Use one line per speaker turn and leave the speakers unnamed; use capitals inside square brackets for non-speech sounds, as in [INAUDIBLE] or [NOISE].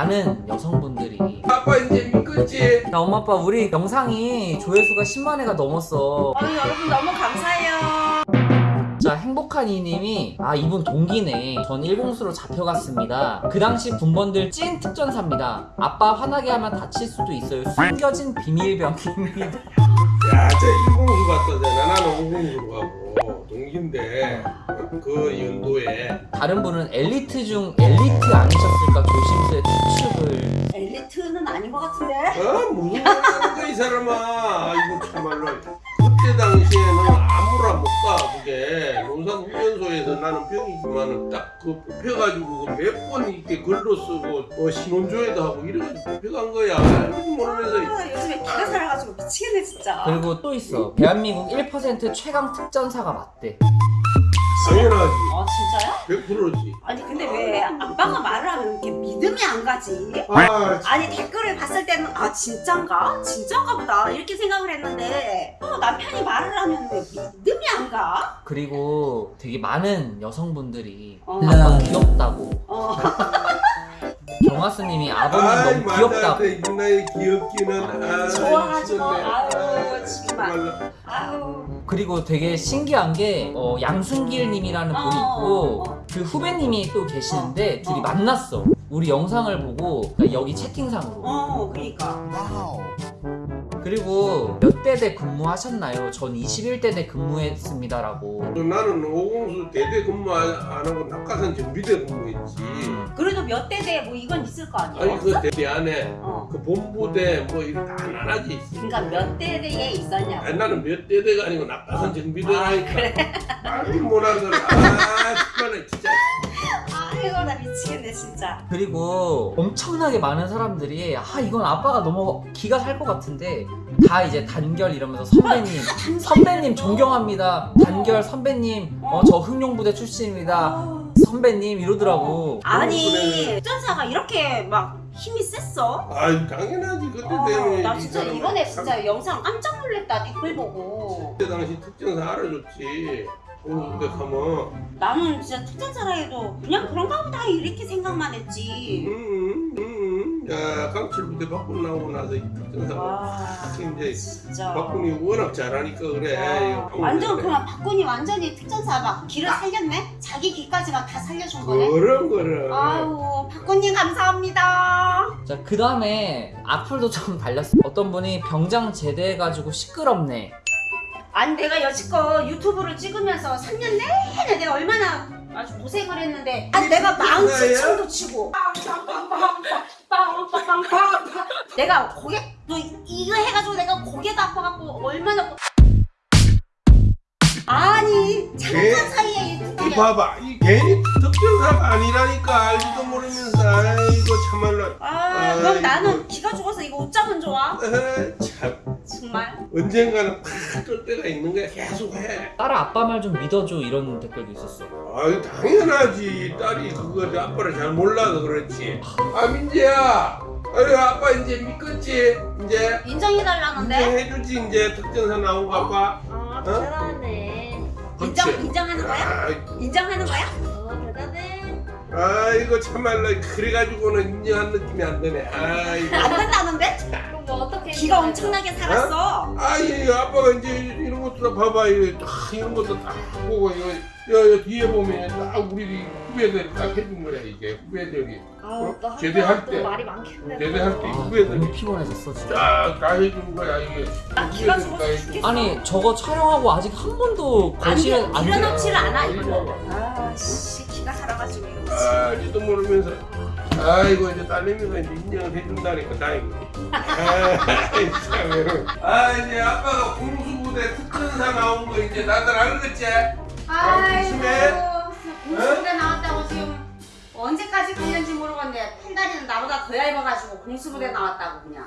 많은 여성분들이.
아빠 이제 믿겠지?
야 엄마 아빠 우리 영상이 조회수가 10만 회가 넘었어.
아유 여러분 너무 감사해요.
자 행복한 이님이 아 이분 동기네. 전 일공수로 잡혀갔습니다. 그 당시 군번들 찐 특전사입니다. 아빠 화나게 하면 다칠 수도 있어요. 숨겨진 비밀병입니다
야, 저 일공수 갔다잖아. 나는 오공수로 가고 동기인데 그 연도에
다른 분은 엘리트 중 엘리트 아니셨을까 조심스레 추측을
엘리트는 아닌 것 같은데.
어 무슨 거야 이 사람아. 나는 병이지만은 딱그 뽑혀가지고 몇 번 이렇게 글도 쓰고 뭐 신혼조회도 하고 이래가지고 뽑혀간 거야. 알지도 모르면서
아, 요즘에 기가 살아가지고 미치겠네 진짜.
그리고 또 있어 대한민국 1% 최강 특전사가 맞대
당연하지.
어 진짜요?
100%지.
아니 근데 왜 아빠가 말을 하면 이렇게 믿음이 안 가지?
아,
아니 댓글을 봤을 때는 아 진짠가? 진짠가 보다 이렇게 생각을 했는데 어, 남편이 말을 하면 왜 믿음 가?
그리고 되게 많은 여성분들이
어.
아빠 귀엽다고
어. [LAUGHS]
경화스님이 아버님 너무 귀엽다고
나의 귀엽기는 아,
좋아하죠.
미치겠네.
아유,
아,
정말. 아유
그리고 되게 신기한 게 어, 양순길님이라는 분이 있고
어, 어.
그 후배님이 또 계시는데 둘이
어.
만났어 우리 영상을 보고 그러니까 여기 채팅상으로
어 그러니까
그리고 몇 대대 근무하셨나요? 전 21대대 근무했습니다 라고
또 나는 오공수 대대 근무 안 하고 낙하산 정비대 근무했지.
그래도 몇 대대 뭐 이건 있을 거 아니에요?
아니 그 대대 안에
어.
그 본부대 뭐 이런 다 나눠지 있어.
그러니까 몇 대대에 있었냐고
아니, 나는 몇 대대가 아니고 낙하산
아,
정비대라니까.
그래?
말을 못하더라. 아 정말 진짜.
아이고 나 미치겠네 진짜.
그리고 엄청나게 많은 사람들이 아 이건 아빠가 너무 기가 살 것 같은데 다 이제 단결 이러면서 선배님 선배님 존경합니다. 단결 선배님 어 저 흥룡부대 출신입니다.
아,
선배님 이러더라고.
아니 특전사가 이렇게 막 힘이 셌어?
아 당연하지. 그때
어,
때문에. 나이
진짜 이번에 진짜 영상 깜짝 놀랐다 댓글 보고.
그때 당시 특전사 알아줬지. 오공수대 가면.
나는 진짜 특전 사라 해도 그냥 그런가 보다 이렇게 생각만 했지
음, 음, 음. 야 강철부대 바꾸고 나오고 나서 이 특전사가
와
이제
진짜
박군이 워낙 잘하니까 그래.
와, 완전
그래.
그냥 박군이 완전히 특전사 막 길을 살렸네? 자기 길까지 막 다 살려준 거네?
그럼 그럼.
아유 박군님 감사합니다
자그 다음에 악플도 좀 [LAUGHS] 달렸어 어떤 분이 병장 제대해가지고 시끄럽네
아니 내가 여지껏 유튜브를 찍으면서 3년 내내 내가 얼마나 아주 고생을 했는데. 아니 내가 망치춤도 치고. 내가 고개 너 이거 해가지고 내가 고개도 아파갖고 얼마나 고- 아니 잠깐 사이에
이 봐봐. 이 괜히 특전사가 아니라니까. 알지도 모르면서 참말로.
아 그럼
아이고.
나는 기가 죽어서 이거 어쩌면 좋아?
에이, 참.
정말?
언젠가는 팍뜰 때가 있는 거야. 계속 해.
딸아 아빠 말 좀 믿어줘. 이런 댓글도 있었어.
아유 당연하지. 딸이 그거 아빠를 잘 몰라서 그렇지. 아 민재야. 아유 아빠 이제 믿겠지? 이제
인정해달라는데?
인정해주지 이제. 특전사 나온 거 아빠.
아
어?
대단하네. 인정,
그렇지.
인정하는 거야?
아,
인정하는 거야? 어 대단해
아이고 참말로 그래가지고는 인정한 느낌이 안 드네. 아이고
안 된다는데?
그럼 뭐 어떻게
기가 엄청나게 살았어.
아이 아빠가 이제 것도 다 봐봐 이거 딱 이런 것도 딱 보고 이거 여, 여 뒤에 보면 딱 우리 후배들이 딱 해준 거야 이게 후배들이.
아우 또
제대할 때.
또 말이 많겠네
제대할 때
아, 너무
후배들이
피곤해졌어 진짜.
쫙다 해준 거야 이게.
나 기가
후배들이 다
죽어서
해준
죽겠어.
아니 저거 촬영하고 아직 한 번도
안
거실에
돼,
안
일어나지를
들어요.
않아
이거.
아씨 기가 살아가지고 이거.
아, 알지도 모르면서 아이고 이제 딸내미가 이제 인정을 해준다니까 다행이네 아이, 참. 아 이제 아빠가 공수부대 특전사 나온 거 이제 다들 알겠지?
아이고
조심해.
공수부대 나왔다고 지금 언제까지 갔는지 모르겠네 팬다리는 나보다 더 얇아가지고 공수부대 나왔다고 그냥